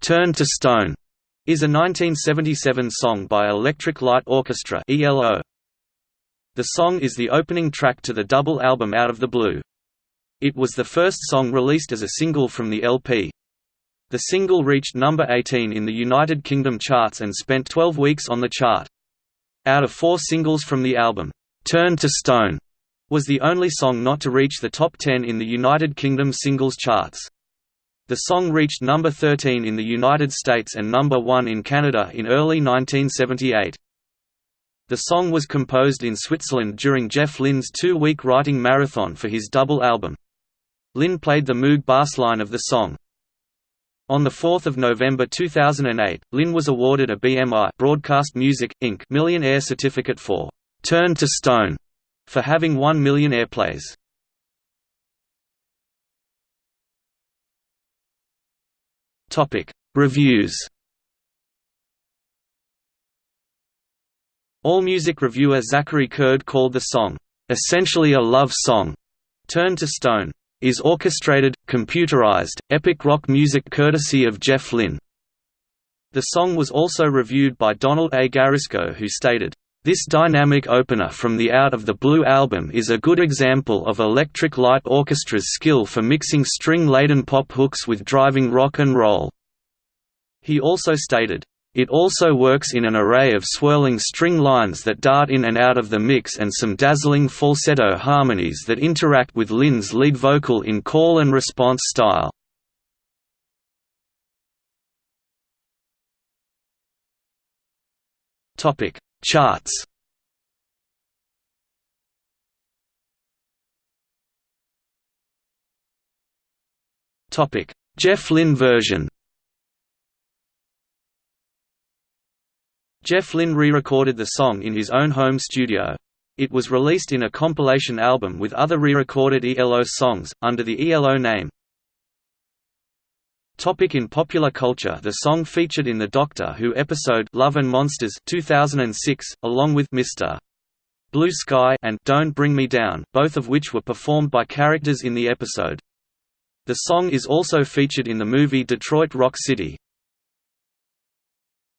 Turn to Stone is a 1977 song by Electric Light Orchestra (ELO). The song is the opening track to the double album Out of the Blue. It was the first song released as a single from the LP. The single reached number 18 in the United Kingdom charts and spent 12 weeks on the chart. Out of four singles from the album, Turn to Stone was the only song not to reach the top 10 in the United Kingdom singles charts. The song reached number 13 in the United States and number 1 in Canada in early 1978. The song was composed in Switzerland during Jeff Lynne's two-week writing marathon for his double album. Lynne played the Moog bassline of the song. On 4 November 2008, Lynne was awarded a BMI Broadcast Music, Inc. Millionaire Certificate for «Turn to Stone» for having 1 million airplays. Topic: Reviews. AllMusic reviewer Zachary Curd called the song, "...essentially a love song." Turn to Stone is orchestrated, computerized, epic rock music courtesy of Jeff Lynne. The song was also reviewed by Donald A. Guarisco who stated, this dynamic opener from the Out of the Blue album is a good example of Electric Light Orchestra's skill for mixing string-laden pop hooks with driving rock and roll. He also stated, it also works in an array of swirling string lines that dart in and out of the mix and some dazzling falsetto harmonies that interact with Lynne's lead vocal in call and response style. Topic Charts Topic: Jeff Lynne version. Jeff Lynne re-recorded the song in his own home studio. It was released in a compilation album with other re-recorded ELO songs, under the ELO name. Topic in popular culture The song featured in the Doctor Who episode Love and Monsters 2006, along with Mr. Blue Sky and Don't Bring Me Down, both of which were performed by characters in the episode. The song is also featured in the movie Detroit Rock City.